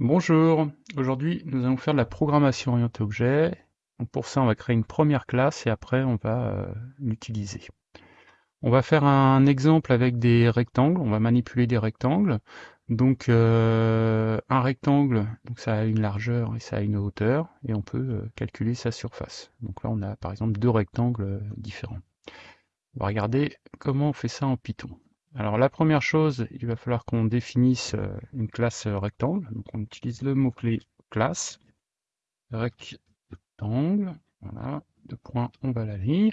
Bonjour, aujourd'hui nous allons faire de la programmation orientée objet. Donc pour ça on va créer une première classe et après on va euh, l'utiliser. On va faire un exemple avec des rectangles, on va manipuler des rectangles. Donc euh, un rectangle, donc ça a une largeur et ça a une hauteur et on peut euh, calculer sa surface. Donc là on a par exemple deux rectangles différents. On va regarder comment on fait ça en Python. Alors la première chose, il va falloir qu'on définisse euh, une classe euh, rectangle. Donc on utilise le mot-clé classe, rectangle, voilà, deux points, on va la ligne.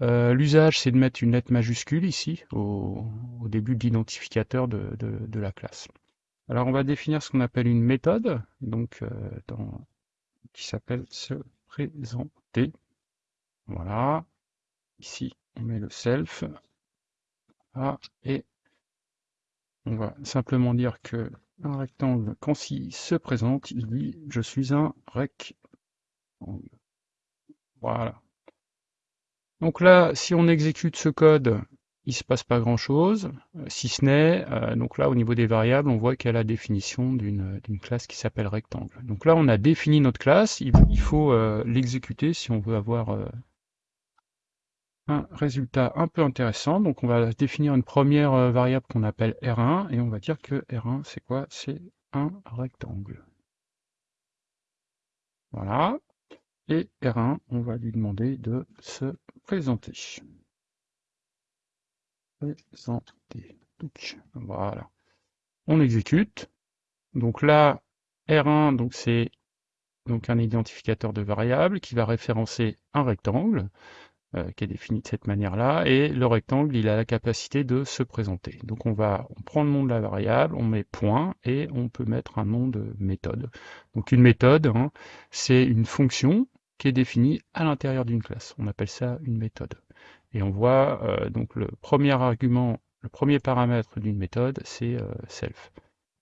Euh, l'usage, c'est de mettre une lettre majuscule ici, au, début de l'identificateur de, la classe. Alors on va définir ce qu'on appelle une méthode, donc qui s'appelle se présenter. Voilà. Ici, on met le self, ah, et on va simplement dire que un rectangle, quand il se présente, il dit « je suis un rectangle ». Voilà. Donc là, si on exécute ce code, il ne se passe pas grand-chose, euh, si ce n'est, euh, donc là, au niveau des variables, on voit qu'il y a la définition d'une classe qui s'appelle rectangle. Donc là, on a défini notre classe, il, faut euh, l'exécuter si on veut avoir un résultat un peu intéressant. Donc on va définir une première euh, variable qu'on appelle R1 et on va dire que R1 c'est quoi? C'est un rectangle. Voilà. Et R1, on va lui demander de se présenter. Présenter. Voilà. On exécute. Donc là, R1, donc c'est donc un identificateur de variable qui va référencer un rectangle. Euh, qui est défini de cette manière-là, et le rectangle, il a la capacité de se présenter. Donc on va on prend le nom de la variable, on met point, et on peut mettre un nom de méthode. Donc une méthode, hein, c'est une fonction qui est définie à l'intérieur d'une classe. On appelle ça une méthode. Et on voit euh, donc le premier argument, le premier paramètre d'une méthode, c'est euh, self.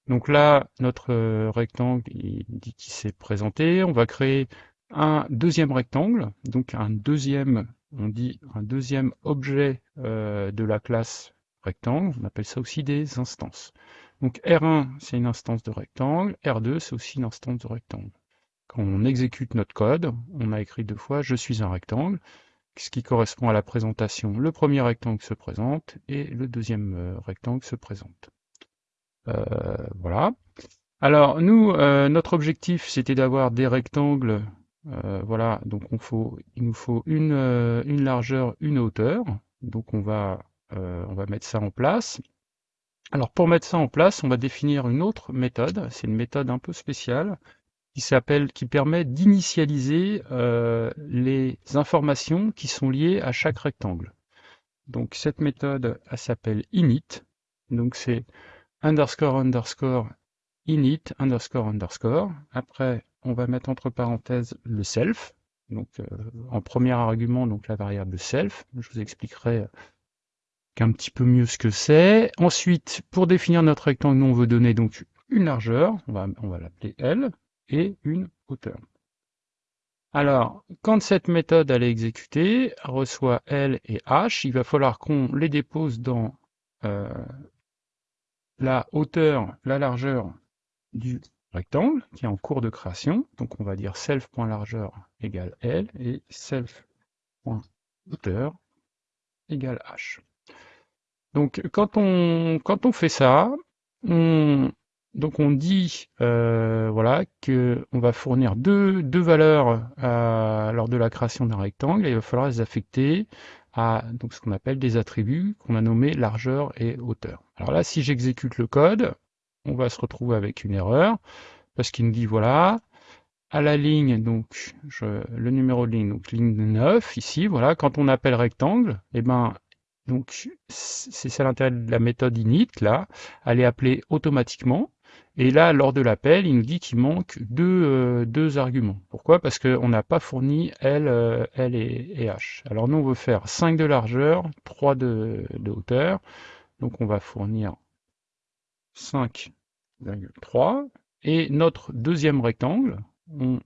Donc là, notre rectangle, il dit qu'il s'est présenté. On va créer un deuxième rectangle, donc un deuxième on dit un deuxième objet euh, de la classe rectangle, on appelle ça aussi des instances. Donc R1, c'est une instance de rectangle, R2, c'est aussi une instance de rectangle. Quand on exécute notre code, on a écrit deux fois « je suis un rectangle », ce qui correspond à la présentation. Le premier rectangle se présente et le deuxième euh, rectangle se présente. Euh, voilà. Alors nous, notre objectif, c'était d'avoir des rectangles euh, voilà, donc il nous faut euh, une, largeur, une hauteur. Donc on va, euh, on va mettre ça en place. Alors pour mettre ça en place, on va définir une autre méthode. C'est une méthode un peu spéciale qui s'appelle, qui permet d'initialiser les informations qui sont liées à chaque rectangle. Donc cette méthode, elle s'appelle init. Donc c'est underscore underscore init underscore underscore. Après, on va mettre entre parenthèses le self, donc euh, en premier argument, donc la variable self. Je vous expliquerai un petit peu mieux ce que c'est. Ensuite, pour définir notre rectangle, on veut donner donc une largeur, on va, l'appeler L, et une hauteur. Alors, quand cette méthode est exécutée, reçoit L et H, il va falloir qu'on les dépose dans euh, la hauteur, la largeur du rectangle qui est en cours de création. Donc on va dire self.largeur égale L et self.hauteur égale H. Donc quand on, quand on fait ça, on, donc on dit euh, voilà que on va fournir deux, deux valeurs lors de la création d'un rectangle et il va falloir les affecter à donc ce qu'on appelle des attributs qu'on a nommés largeur et hauteur. Alors là, si j'exécute le code, on va se retrouver avec une erreur, parce qu'il nous dit, voilà, à la ligne, donc le numéro de ligne, donc ligne 9, ici, voilà, quand on appelle rectangle, et eh ben, donc c'est ça l'intérêt de la méthode init, là, elle est appelée automatiquement, et là, lors de l'appel, il nous dit qu'il manque deux, euh, deux, arguments. Pourquoi? Parce qu'on n'a pas fourni L, euh, et, H. Alors nous, on veut faire 5 de largeur, 3 de, de hauteur, donc on va fournir 5,3. Et notre deuxième rectangle, on,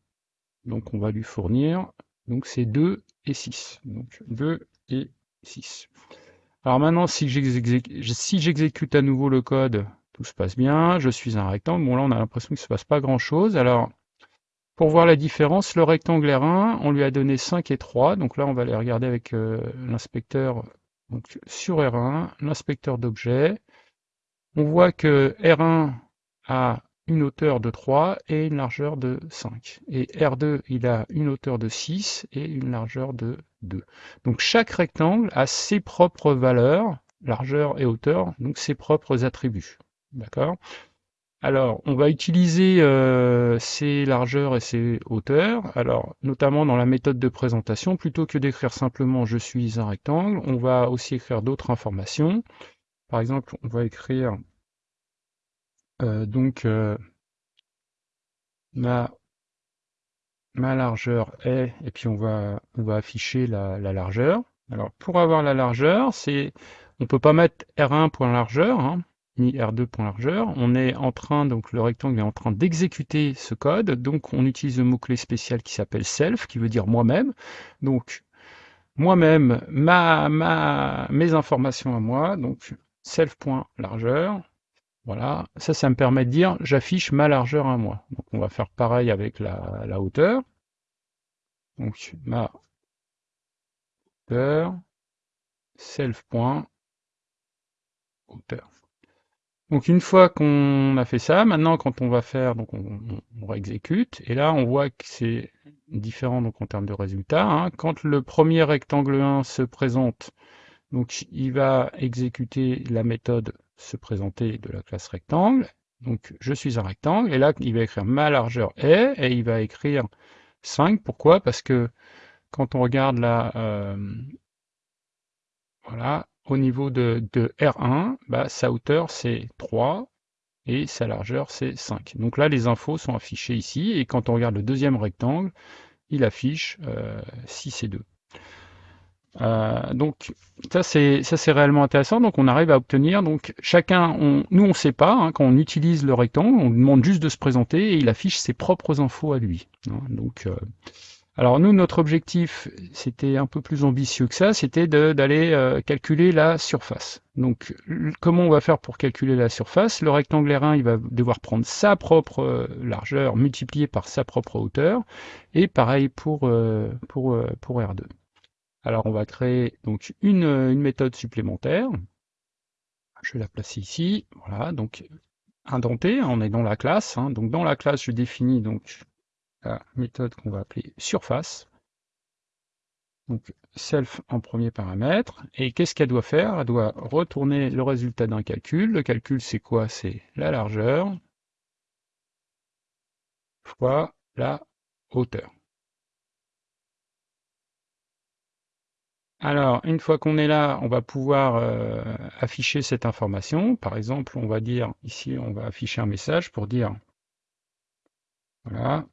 donc on va lui fournir, donc c'est 2 et 6. Donc 2 et 6. Alors maintenant, si j'exécute à nouveau le code, tout se passe bien, je suis un rectangle. Bon là on a l'impression qu'il ne se passe pas grand chose. Alors pour voir la différence, le rectangle R1, on lui a donné 5 et 3, donc là on va aller regarder avec euh, l'inspecteur sur R1, l'inspecteur d'objets. On voit que R1 a une hauteur de 3 et une largeur de 5. Et R2, il a une hauteur de 6 et une largeur de 2. Donc chaque rectangle a ses propres valeurs, largeur et hauteur, donc ses propres attributs. D'accord? Alors, on va utiliser euh, ces largeurs et ces hauteurs. Alors, notamment dans la méthode de présentation, plutôt que d'écrire simplement je suis un rectangle, on va aussi écrire d'autres informations. Par exemple, on va écrire donc euh, ma, largeur est, et puis on va, on va afficher la, largeur. Alors pour avoir la largeur, c'est on peut pas mettre R1.largeur, hein, ni R2.largeur. On est en train, donc le rectangle est en train d'exécuter ce code, donc on utilise le mot-clé spécial qui s'appelle self, qui veut dire moi-même. Donc moi-même, ma, ma, mes informations à moi, donc self.largeur, voilà, ça, ça me permet de dire j'affiche ma largeur à moi. Donc on va faire pareil avec la, hauteur. Donc ma hauteur, self.hauteur. Donc une fois qu'on a fait ça, maintenant quand on va faire, donc on, on, réexécute, et là on voit que c'est différent donc en termes de résultats. Hein. Quand le premier rectangle 1 se présente, donc il va exécuter la méthode se présenter de la classe rectangle. Donc je suis un rectangle, et là il va écrire ma largeur est, et il va écrire 5. Pourquoi? Parce que quand on regarde là, euh, voilà, au niveau de, R1, bah, sa hauteur c'est 3 et sa largeur c'est 5. Donc là les infos sont affichées ici, et quand on regarde le deuxième rectangle, il affiche 6 euh, et 2. Euh, donc ça c'est ça c'est réellement intéressant. Donc on arrive à obtenir donc chacun, on, nous on sait pas hein, quand on utilise le rectangle, on demande juste de se présenter et il affiche ses propres infos à lui. Hein. donc euh, alors nous notre objectif c'était un peu plus ambitieux que ça, c'était d'aller euh, calculer la surface. Donc comment on va faire pour calculer la surface? Le rectangle R1 il va devoir prendre sa propre largeur multipliée par sa propre hauteur et pareil pour pour pour R2. Alors on va créer donc une, méthode supplémentaire. Je vais la placer ici. Voilà, donc indentée, on est dans la classe. Hein. Donc dans la classe, je définis donc la méthode qu'on va appeler surface. Donc self en premier paramètre. Et qu'est-ce qu'elle doit faire? Elle doit retourner le résultat d'un calcul. Le calcul, c'est quoi? C'est la largeur fois la hauteur. Alors, une fois qu'on est là, on va pouvoir euh, afficher cette information. Par exemple, on va dire, ici, on va afficher un message pour dire, voilà,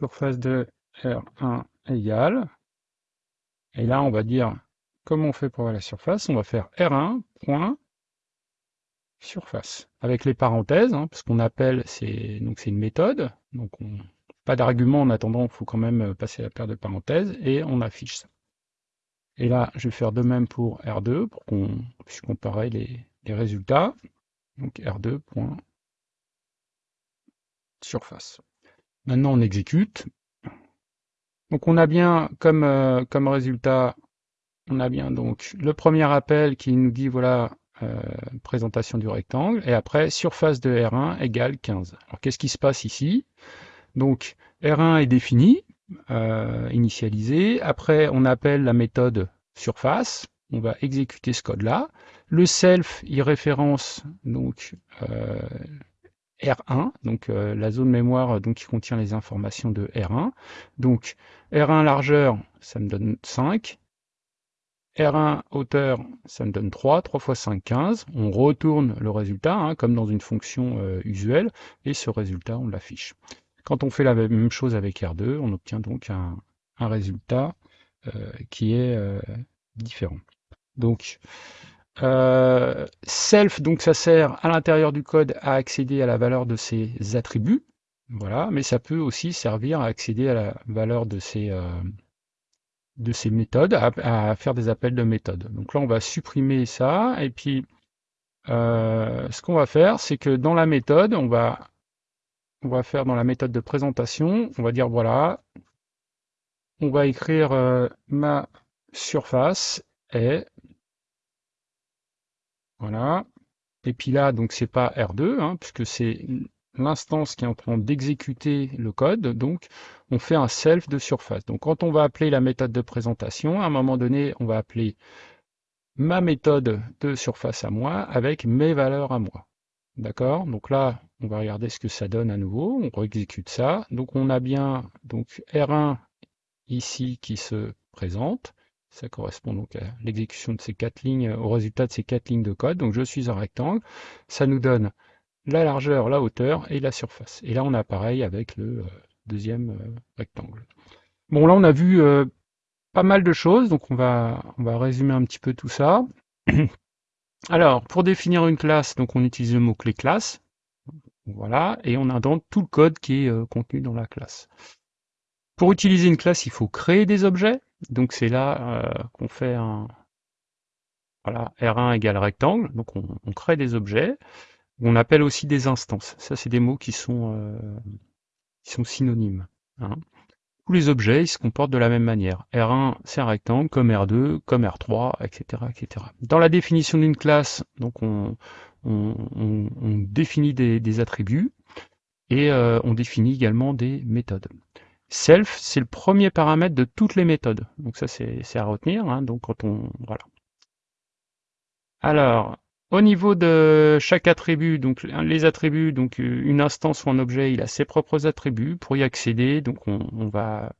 surface de R1 égale, et là, on va dire, comment on fait pour la surface On va faire R1, point, surface, avec les parenthèses, hein, parce qu'on appelle, c'est une méthode, donc on, pas d'argument en attendant, il faut quand même euh, passer la paire de parenthèses, et on affiche ça. Et là, je vais faire de même pour R2, pour qu'on puisse comparer les, résultats. Donc R2. Surface. Maintenant, on exécute. Donc on a bien comme, euh, comme résultat, on a bien donc le premier appel qui nous dit voilà euh, présentation du rectangle, et après surface de R1 égale 15. Alors qu'est-ce qui se passe ici? Donc R1 est défini, euh, initialisé. Après, on appelle la méthode surface. On va exécuter ce code-là. Le self, il référence donc euh, R1, donc euh, la zone mémoire donc, qui contient les informations de R1. Donc R1 largeur, ça me donne 5. R1 hauteur, ça me donne 3, 3 fois 5, 15. On retourne le résultat, hein, comme dans une fonction usuelle, et ce résultat, on l'affiche. Quand on fait la même chose avec R2, on obtient donc un, résultat euh, qui est euh, différent. Donc, euh, self, donc ça sert à l'intérieur du code à accéder à la valeur de ses attributs, voilà, mais ça peut aussi servir à accéder à la valeur de ces, de ces méthodes, à, à, faire des appels de méthodes. Donc là, on va supprimer ça, et puis ce qu'on va faire, c'est que dans la méthode, on va, on va faire dans la méthode de présentation, on va dire voilà, on va écrire euh, ma surface est, voilà, et puis là, donc c'est pas R2, hein, puisque c'est l'instance qui est en train d'exécuter le code, donc on fait un self de surface. Donc quand on va appeler la méthode de présentation, à un moment donné, on va appeler ma méthode de surface à moi avec mes valeurs à moi. D'accord? Donc là, on va regarder ce que ça donne à nouveau. On exécute ça. Donc on a bien donc R1 ici qui se présente. Ça correspond donc à l'exécution de ces quatre lignes, au résultat de ces quatre lignes de code. Donc je suis un rectangle. Ça nous donne la largeur, la hauteur et la surface. Et là, on a pareil avec le euh, deuxième euh, rectangle. Bon, là, on a vu euh, pas mal de choses, donc on va résumer un petit peu tout ça. Alors, pour définir une classe, donc on utilise le mot-clé classe. Voilà, et on donc tout le code qui est contenu dans la classe. Pour utiliser une classe, il faut créer des objets. Donc c'est là qu'on fait un voilà, R1 égale rectangle. Donc on, crée des objets. On appelle aussi des instances. Ça, c'est des mots qui sont, euh, synonymes. Hein. Tous les objets ils se comportent de la même manière. R1, c'est un rectangle, comme R2, comme R3, etc. etc. Dans la définition d'une classe, donc on, définit des, des, attributs et euh, on définit également des méthodes. Self, c'est le premier paramètre de toutes les méthodes. Donc ça, c'est à retenir. Hein. Donc quand on voilà. Alors, au niveau de chaque attribut, donc les attributs, donc euh, une instance ou un objet, il a ses propres attributs. Pour y accéder, donc on, va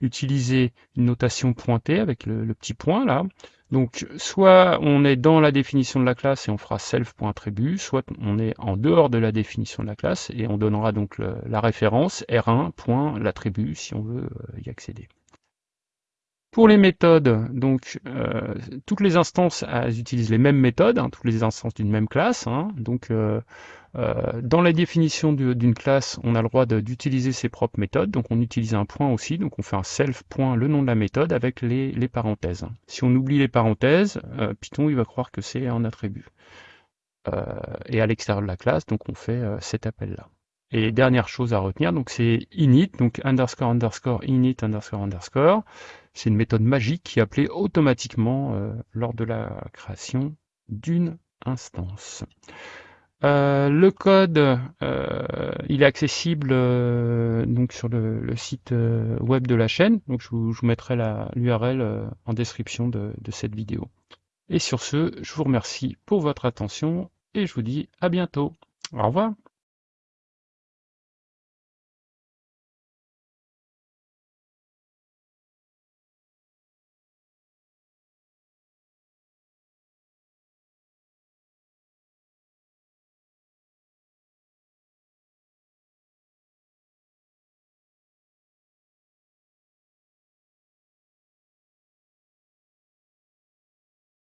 utiliser une notation pointée avec le, petit point là. Donc soit on est dans la définition de la classe et on fera self.attribut, soit on est en dehors de la définition de la classe et on donnera donc la référence r1.l'attribut si on veut euh, y accéder. Pour les méthodes, donc euh, toutes les instances utilisent les mêmes méthodes, hein, toutes les instances d'une même classe. Hein. donc euh, euh, dans la définition d'une classe, on a le droit d'utiliser ses propres méthodes. Donc on utilise un point aussi, donc on fait un self point le nom de la méthode avec les, les parenthèses. Si on oublie les parenthèses, Python il va croire que c'est un attribut. et à l'extérieur de la classe, donc on fait cet appel là. Et dernière chose à retenir, donc c'est init, donc underscore underscore init underscore underscore. C'est une méthode magique qui est appelée automatiquement euh, lors de la création d'une instance. Euh, le code, euh, il est accessible sur le, site web de la chaîne. Je vous, mettrai l'URL en description de, de cette vidéo. Et sur ce, je vous remercie pour votre attention et je vous dis à bientôt. Au revoir.